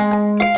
Música